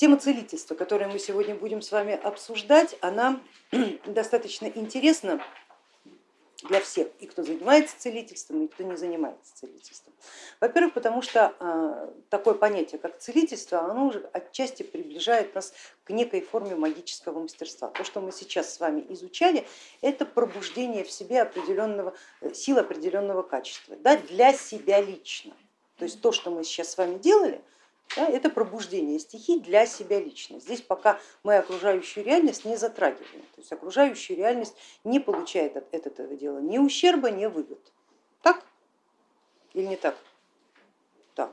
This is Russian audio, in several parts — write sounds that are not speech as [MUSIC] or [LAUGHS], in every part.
Тема целительства, которую мы сегодня будем с вами обсуждать, она [CLEARS THROAT] достаточно интересна для всех, и кто занимается целительством, и кто не занимается целительством. Во-первых, потому что э, такое понятие, как целительство, оно уже отчасти приближает нас к некой форме магического мастерства. То, что мы сейчас с вами изучали, это пробуждение в себе определенного, э, сил определенного качества, да, для себя лично. То есть то, что мы сейчас с вами делали, да, это пробуждение стихий для себя лично. Здесь пока мы окружающую реальность не затрагиваем, то есть окружающая реальность не получает от этого дела ни ущерба, ни выгод. Так или не так? Так.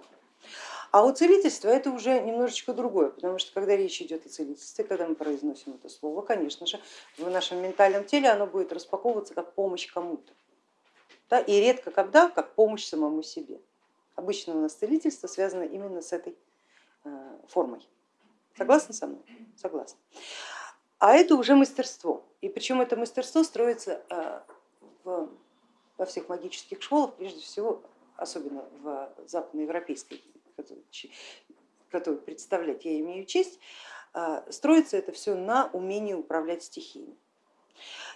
А у целительства это уже немножечко другое, потому что когда речь идет о целительстве, когда мы произносим это слово, конечно же, в нашем ментальном теле оно будет распаковываться как помощь кому-то. Да, и редко когда как помощь самому себе. Обычно у нас целительство связано именно с этой формой. Согласны со мной? Согласна. А это уже мастерство. И причем это мастерство строится э, во всех магических школах, прежде всего, особенно в западноевропейской, которую представлять я имею честь, э, строится это все на умении управлять стихиями.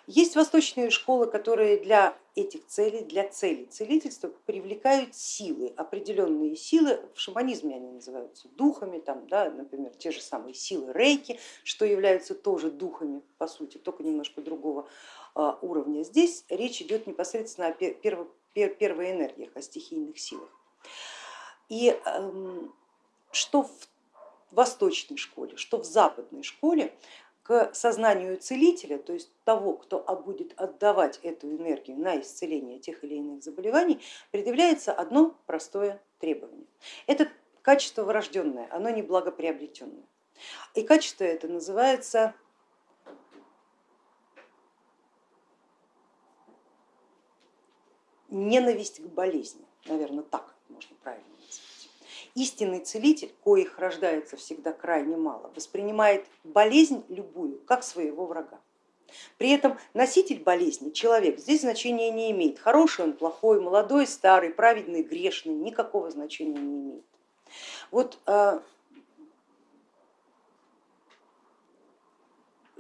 Есть восточные школы, которые для этих целей, для целей целительства привлекают силы, определенные силы, в шаманизме они называются духами, там, да, например, те же самые силы рейки, что являются тоже духами, по сути, только немножко другого а, уровня. Здесь речь идет непосредственно о перво, первой энергиях, о стихийных силах. И эм, что в восточной школе, что в западной школе к сознанию целителя, то есть того, кто будет отдавать эту энергию на исцеление тех или иных заболеваний, предъявляется одно простое требование. Это качество врожденное, оно не благоприобретенное. И качество это называется ненависть к болезни, наверное, так можно правильно. Истинный целитель, коих рождается всегда крайне мало, воспринимает болезнь любую как своего врага. При этом носитель болезни, человек, здесь значения не имеет. Хороший он, плохой, молодой, старый, праведный, грешный, никакого значения не имеет. Вот а,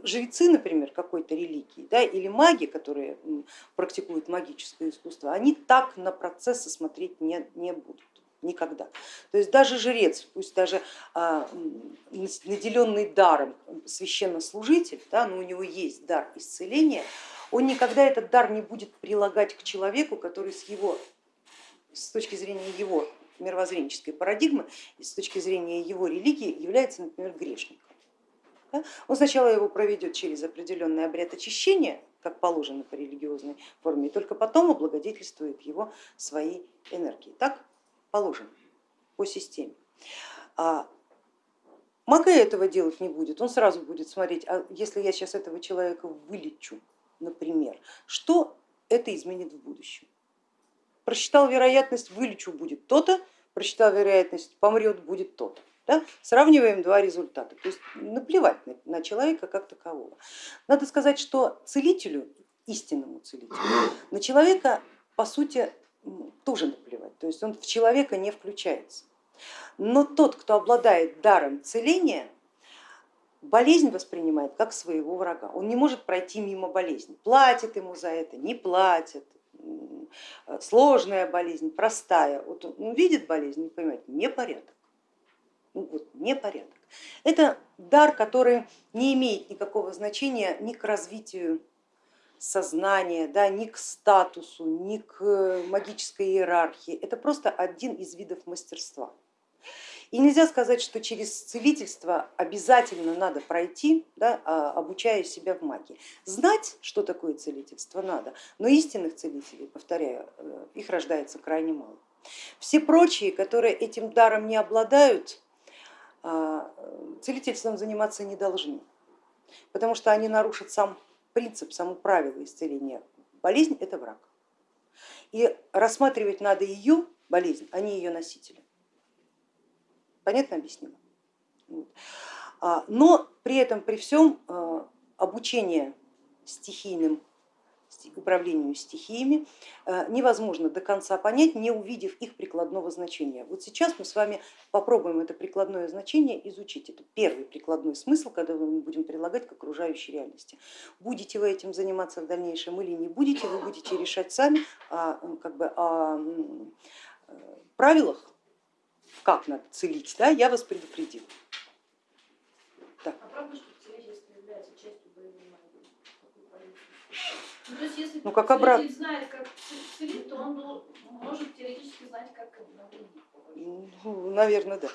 жрецы, например, какой-то религии, да, или маги, которые практикуют магическое искусство, они так на процессы смотреть не, не будут никогда. То есть даже жрец, пусть даже а, наделенный даром священнослужитель, да, но у него есть дар исцеления, он никогда этот дар не будет прилагать к человеку, который с его, с точки зрения его мировоззренческой парадигмы, с точки зрения его религии является, например, грешником. Он сначала его проведет через определенный обряд очищения, как положено по религиозной форме, и только потом облагодетельствует его своей энергией. Так положено по системе. А Мага этого делать не будет, он сразу будет смотреть, а если я сейчас этого человека вылечу, например, что это изменит в будущем. Просчитал вероятность, вылечу будет то-то, просчитал вероятность, помрет будет то-то. Да? Сравниваем два результата, то есть наплевать на, на человека как такового. Надо сказать, что целителю, истинному целителю, на человека по сути тоже наплевать, то есть он в человека не включается. Но тот, кто обладает даром целения, болезнь воспринимает как своего врага. Он не может пройти мимо болезни, платит ему за это, не платит, сложная болезнь, простая. Вот он видит болезнь, не понимает, непорядок. Ну, вот, непорядок. Это дар, который не имеет никакого значения ни к развитию сознания, да, ни к статусу, ни к э, магической иерархии. Это просто один из видов мастерства. И нельзя сказать, что через целительство обязательно надо пройти, да, а, обучая себя в магии. Знать, что такое целительство, надо, но истинных целителей, повторяю, э, их рождается крайне мало. Все прочие, которые этим даром не обладают, а, целительством заниматься не должны, потому что они нарушат сам принцип, само правило исцеления. Болезнь это враг. И рассматривать надо ее болезнь, а не ее носителя. Понятно объяснила? Но при этом, при всем а, обучение стихийным управлению стихиями э, невозможно до конца понять, не увидев их прикладного значения. Вот сейчас мы с вами попробуем это прикладное значение изучить. Это первый прикладной смысл, когда мы будем прилагать к окружающей реальности. Будете вы этим заниматься в дальнейшем или не будете, вы будете решать сами о, как бы, о э, правилах, как надо целить, да, я вас предупредила. Да. А правда, что целительство является частью боевой магии? Ну, то есть, если ну, как обрат... знает, как целить, то он может теоретически знать, как. Ну, наверное, да.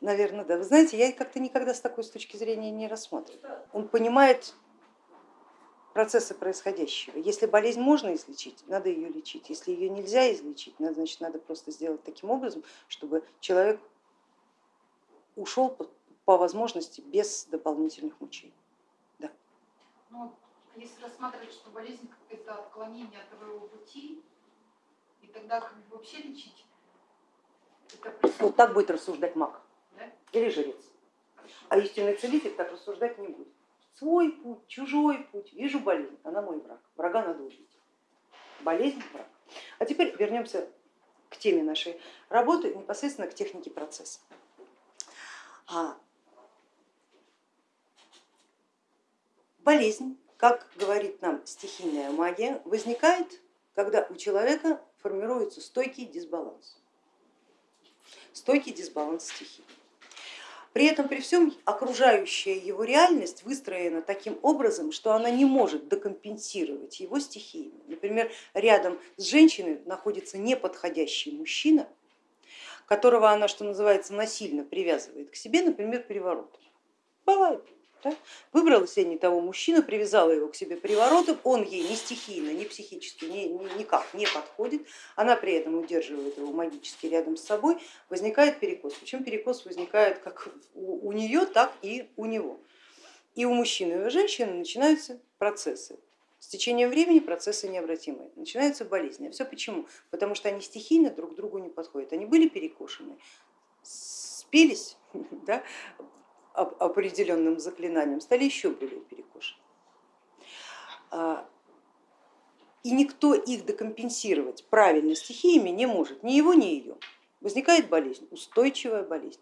Наверное, да. Вы знаете, я как-то никогда с такой с точки зрения не рассматриваю. Он понимает процессы происходящего. Если болезнь можно излечить, надо ее лечить. Если ее нельзя излечить, значит надо просто сделать таким образом, чтобы человек ушел по возможности без дополнительных мучений. Да. Ну, если рассматривать, что болезнь это отклонение от твоего пути, и тогда как вообще лечить? Это вот так будет рассуждать маг да? или жрец. А истинный целитель так рассуждать не будет. Свой путь, чужой путь, вижу болезнь, она мой враг, врага надо убить. Болезнь враг. А теперь вернемся к теме нашей работы, непосредственно к технике процесса. А Болезнь, как говорит нам стихийная магия, возникает, когда у человека формируется стойкий дисбаланс, стойкий дисбаланс стихий. При этом при всем окружающая его реальность выстроена таким образом, что она не может докомпенсировать его стихиями. Например, рядом с женщиной находится неподходящий мужчина, которого она, что называется, насильно привязывает к себе, например, переворотом. Бывает. Да? Выбрала себе не того мужчину, привязала его к себе приворотом, он ей ни стихийно, ни психически ни, ни, никак не подходит, она при этом удерживает его магически рядом с собой, возникает перекос. Причем перекос возникает как у, у нее, так и у него. И у мужчины, и у женщины начинаются процессы. С течением времени процессы необратимые, начинаются болезни. А все почему? Потому что они стихийно друг к другу не подходят. Они были перекошены, спелись, [LAUGHS] да, определенным заклинанием, стали еще более перекошены. А, и никто их декомпенсировать правильно стихиями не может, ни его, ни ее. Возникает болезнь, устойчивая болезнь.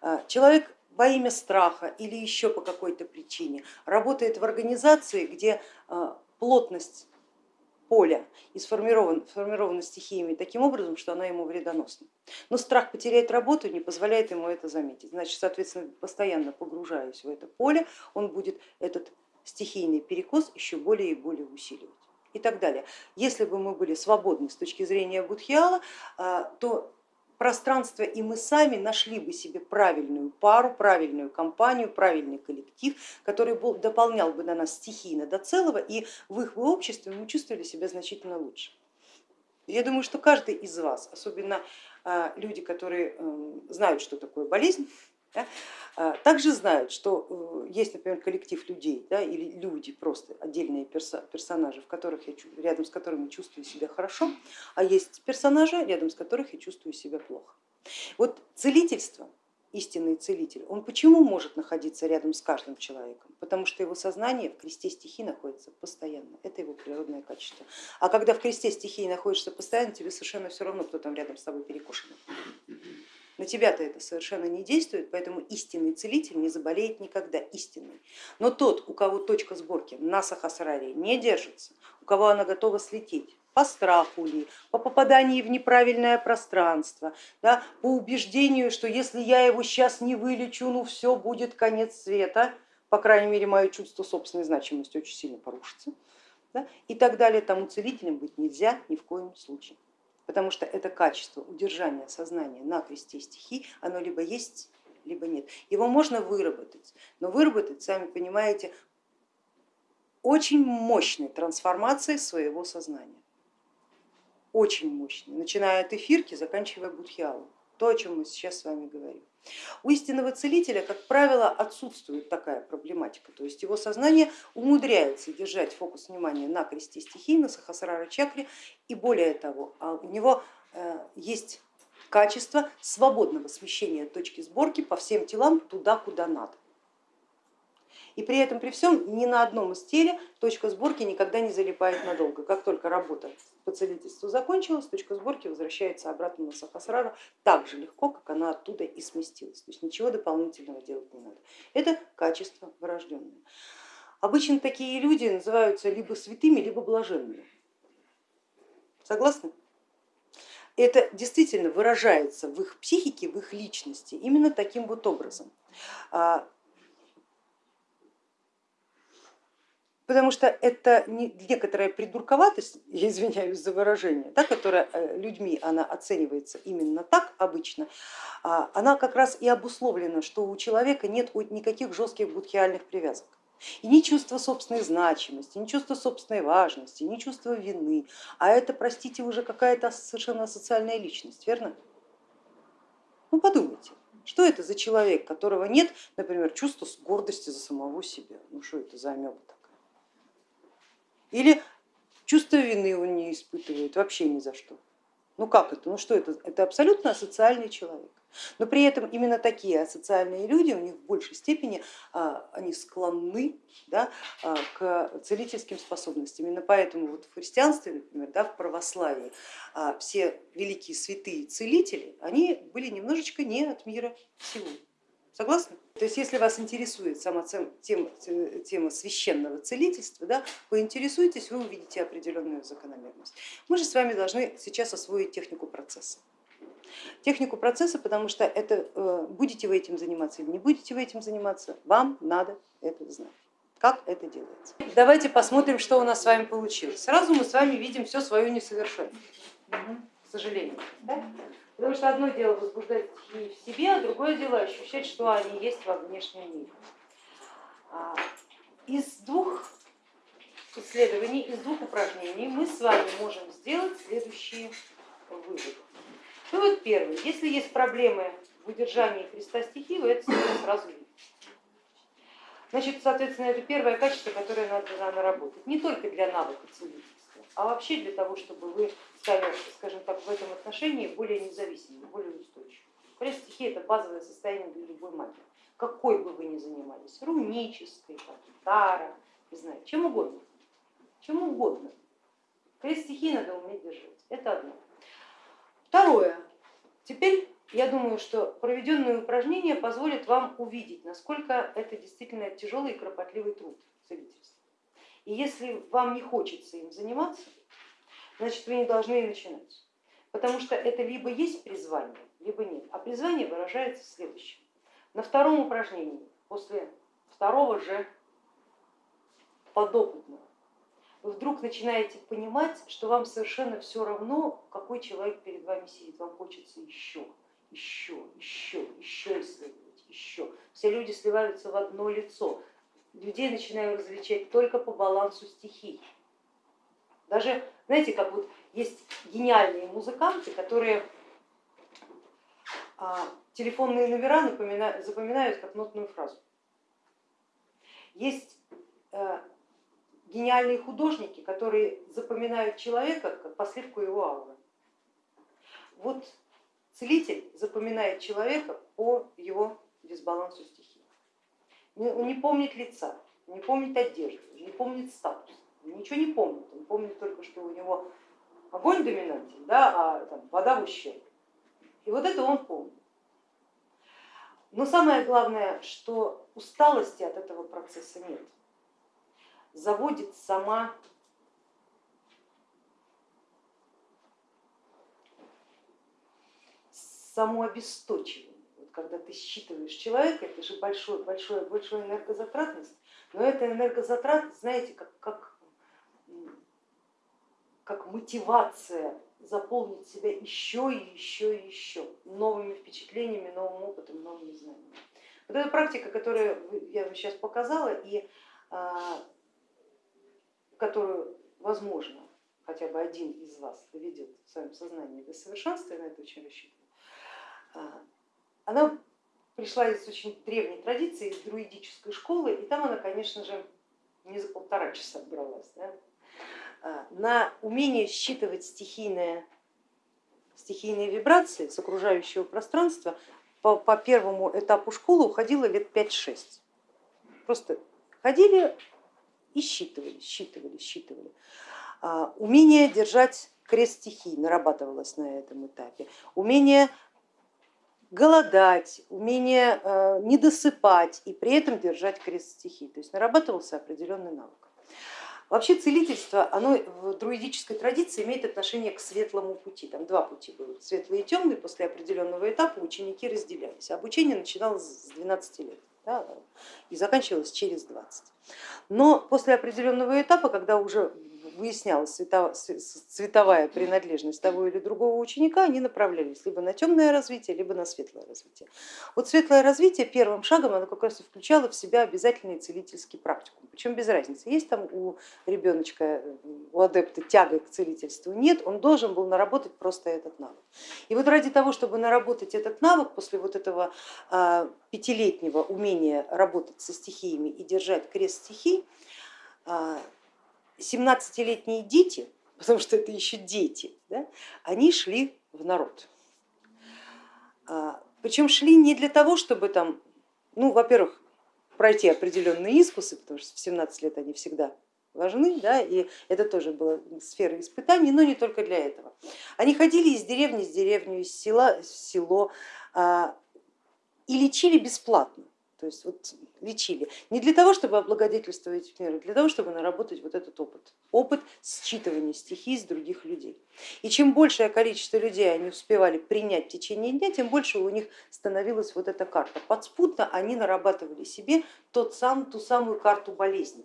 А, человек во имя страха или еще по какой-то причине работает в организации, где а, плотность поля и сформирован, сформирована стихиями таким образом, что она ему вредоносна. Но страх потерять работу не позволяет ему это заметить. Значит, соответственно, постоянно погружаясь в это поле, он будет этот стихийный перекос еще более и более усиливать и так далее. Если бы мы были свободны с точки зрения Будхиала, а, то пространство и мы сами нашли бы себе правильную пару, правильную компанию, правильный коллектив, который был, дополнял бы на нас стихийно до целого, и в их обществе мы чувствовали себя значительно лучше. Я думаю, что каждый из вас, особенно а, люди, которые эм, знают, что такое болезнь, да, а, также знают, что э, есть, например, коллектив людей да, или люди, просто отдельные персонажи, в которых я, рядом с которыми чувствую себя хорошо, а есть персонажи, рядом с которых я чувствую себя плохо. Вот целительство, истинный целитель, он почему может находиться рядом с каждым человеком? Потому что его сознание в кресте стихий находится постоянно, это его природное качество. А когда в кресте стихии находишься постоянно, тебе совершенно все равно, кто там рядом с тобой перекушенный. На тебя-то это совершенно не действует, поэтому истинный целитель не заболеет никогда, истинный. Но тот, у кого точка сборки на сахасраре не держится, у кого она готова слететь, по страху ли, по попаданию в неправильное пространство, да, по убеждению, что если я его сейчас не вылечу, ну все будет конец света, по крайней мере мое чувство собственной значимости очень сильно порушится, да, и так далее, тому целителем быть нельзя ни в коем случае потому что это качество удержания сознания на кресте стихий, оно либо есть, либо нет. Его можно выработать, но выработать, сами понимаете, очень мощной трансформацией своего сознания. Очень мощной, начиная от эфирки, заканчивая будхиалом, то, о чем мы сейчас с вами говорим. У истинного целителя, как правило, отсутствует такая проблематика, то есть его сознание умудряется держать фокус внимания на кресте стихий, на сахасрара чакре, и более того, а у него э, есть качество свободного смещения точки сборки по всем телам туда, куда надо. И при этом, при всем, ни на одном из теле точка сборки никогда не залипает надолго. Как только работа по целительству закончилась, точка сборки возвращается обратно на Сахасрару так же легко, как она оттуда и сместилась. То есть ничего дополнительного делать не надо. Это качество врожденное. Обычно такие люди называются либо святыми, либо блаженными. Согласны? Это действительно выражается в их психике, в их личности именно таким вот образом. Потому что это некоторая придурковатость, [LAUGHS] я извиняюсь за выражение, да, которая э, людьми она оценивается именно так обычно, а, она как раз и обусловлена, что у человека нет никаких жестких будхиальных привязок. И ни чувство собственной значимости, ни чувство собственной важности, ни чувство вины, а это, простите, уже какая-то совершенно социальная личность, верно? Ну подумайте, что это за человек, которого нет, например, чувства гордости за самого себя? Ну что это за амеба или чувство вины он не испытывает вообще ни за что. Ну как это? Ну что это? Это абсолютно асоциальный человек. Но при этом именно такие асоциальные люди, у них в большей степени а, они склонны да, а, к целительским способностям. Именно поэтому вот в христианстве, например, да, в православии а, все великие святые целители, они были немножечко не от мира всего. Согласны? То есть если вас интересует сама тема, тема священного целительства, да, поинтересуйтесь, вы увидите определенную закономерность. Мы же с вами должны сейчас освоить технику процесса. Технику процесса, потому что это э, будете вы этим заниматься или не будете вы этим заниматься, вам надо это знать. Как это делается? Давайте посмотрим, что у нас с вами получилось. Сразу мы с вами видим все свое несовершенство, к сожалению. Да? Потому что одно дело возбуждать стихии в себе, а другое дело ощущать, что они есть во внешнем мире. А, из двух исследований, из двух упражнений мы с вами можем сделать следующие выводы. Вывод первый. Если есть проблемы в удержании креста стихии, вы это сразу видите. Значит, соответственно, это первое качество, которое надо наработать. Не только для навыка целителя а вообще для того, чтобы вы стали, скажем так, в этом отношении более независимыми, более устойчивыми. Крест стихии это базовое состояние для любой магии, какой бы вы ни занимались, рунической, тара, не знаю, чем угодно, чем угодно. Крест стихии надо уметь держать, это одно. Второе, теперь я думаю, что проведенное упражнение позволит вам увидеть, насколько это действительно тяжелый и кропотливый труд целительства. И если вам не хочется им заниматься, значит вы не должны и начинать. Потому что это либо есть призвание, либо нет. А призвание выражается в следующем. На втором упражнении, после второго же подопытного, вы вдруг начинаете понимать, что вам совершенно все равно, какой человек перед вами сидит, вам хочется еще, еще, еще, еще исследовать, еще. Все люди сливаются в одно лицо, людей начинаю различать только по балансу стихий. Даже, знаете, как вот есть гениальные музыканты, которые а, телефонные номера запоминают как нотную фразу. Есть э, гениальные художники, которые запоминают человека как последку его ауры. Вот целитель запоминает человека по его дисбалансу стихий не помнит лица, не помнит одежды, не помнит статус, ничего не помнит, он помнит только, что у него огонь доминантен, да, а там, вода в ущерб. И вот это он помнит. Но самое главное, что усталости от этого процесса нет. Заводит сама само обесточивание когда ты считываешь человека, это же большой, большой, большой энергозатратность, но эта энергозатратность, знаете, как, как, как мотивация заполнить себя еще и еще и еще новыми впечатлениями, новым опытом, новыми знаниями. Вот эта практика, которую я вам сейчас показала и а, которую, возможно, хотя бы один из вас доведет в своем сознании до совершенства, я на это очень рассчитываю, а, она пришла из очень древней традиции, из друидической школы, и там она, конечно же, не за полтора часа бралась. Да? А, на умение считывать стихийные, стихийные вибрации с окружающего пространства по, по первому этапу школы уходило лет 5-6. Просто ходили и считывали, считывали, считывали. А, умение держать крест стихий нарабатывалось на этом этапе, умение голодать, умение э, не досыпать и при этом держать крест стихий, то есть нарабатывался определенный навык. Вообще целительство, оно в друидической традиции имеет отношение к светлому пути. Там два пути были, светлый и темный. После определенного этапа ученики разделялись. Обучение начиналось с 12 лет да, и заканчивалось через 20. Но после определенного этапа, когда уже выяснялась цветовая принадлежность того или другого ученика, они направлялись либо на темное развитие, либо на светлое развитие. Вот светлое развитие первым шагом оно как раз и включало в себя обязательный целительский практикум, причем без разницы, есть там у ребеночка, у адепта тяга к целительству, нет, он должен был наработать просто этот навык. И вот ради того, чтобы наработать этот навык после вот этого а, пятилетнего умения работать со стихиями и держать крест стихий, а, 17-летние дети, [LAUGHS] потому что это еще дети, да, они шли в народ. А, Причем шли не для того, чтобы там, ну, во-первых, пройти определенные искусы, потому что в 17 лет они всегда важны, да, и это тоже была сфера испытаний, но не только для этого. Они ходили из деревни в деревню, из села в село а, и лечили бесплатно. То есть вот лечили не для того, чтобы облагодетельствовать мир, а для того, чтобы наработать вот этот опыт, опыт считывания стихий с других людей. И чем большее количество людей они успевали принять в течение дня, тем больше у них становилась вот эта карта. Подспутно они нарабатывали себе тот сам, ту самую карту болезней.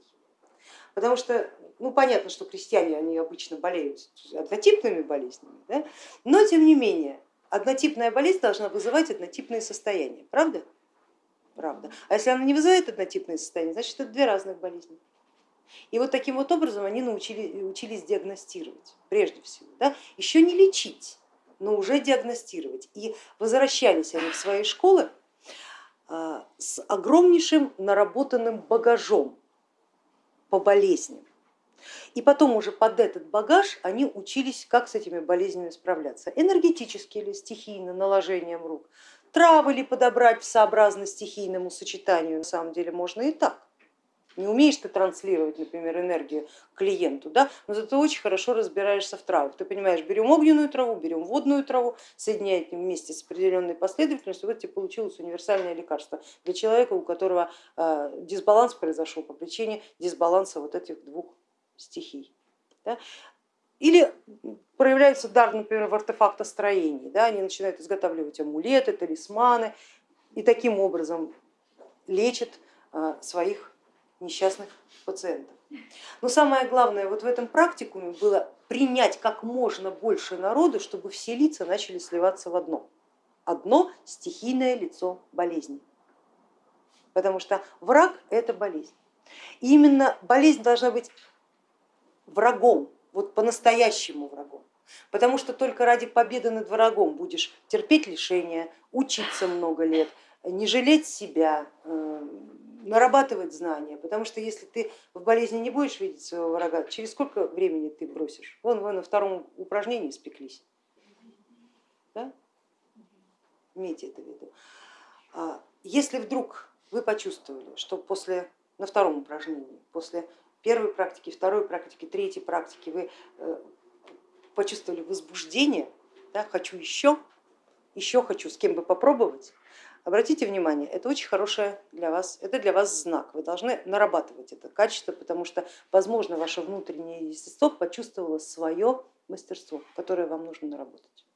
Потому что, ну понятно, что крестьяне они обычно болеют однотипными болезнями, да? но тем не менее однотипная болезнь должна вызывать однотипные состояния, правда? Правда. А если она не вызывает однотипное состояние, значит это две разных болезни. И вот таким вот образом они научили, учились диагностировать, прежде всего, да? еще не лечить, но уже диагностировать. И возвращались они в свои школы а, с огромнейшим наработанным багажом по болезням. И потом уже под этот багаж они учились, как с этими болезнями справляться. Энергетически или стихийно, наложением рук, Травы ли подобрать сообразно стихийному сочетанию, на самом деле можно и так. Не умеешь ты транслировать, например, энергию клиенту, да? но зато очень хорошо разбираешься в травах. Ты понимаешь, берем огненную траву, берем водную траву, соединяем вместе с определенной последовательностью, вот тебе получилось универсальное лекарство для человека, у которого э, дисбаланс произошел по причине дисбаланса вот этих двух стихий. Да? Или проявляется дар, например, в артефактостроении, да, они начинают изготавливать амулеты, талисманы и таким образом лечат а, своих несчастных пациентов. Но самое главное вот в этом практикуме было принять как можно больше народу, чтобы все лица начали сливаться в одно. Одно стихийное лицо болезни. Потому что враг это болезнь. И именно болезнь должна быть врагом вот по-настоящему врагом. Потому что только ради победы над врагом будешь терпеть лишения, учиться много лет, не жалеть себя, э, нарабатывать знания, потому что если ты в болезни не будешь видеть своего врага, через сколько времени ты бросишь? Вон вы на втором упражнении спеклись. Да? Имейте это в виду. А если вдруг вы почувствовали, что после, на втором упражнении, после первой практики, второй практики, третьей практики вы э, почувствовали возбуждение, да, хочу еще, еще хочу с кем бы попробовать, обратите внимание, это очень хорошее для вас, это для вас знак, вы должны нарабатывать это качество, потому что, возможно, ваше внутреннее естество почувствовало свое мастерство, которое вам нужно наработать.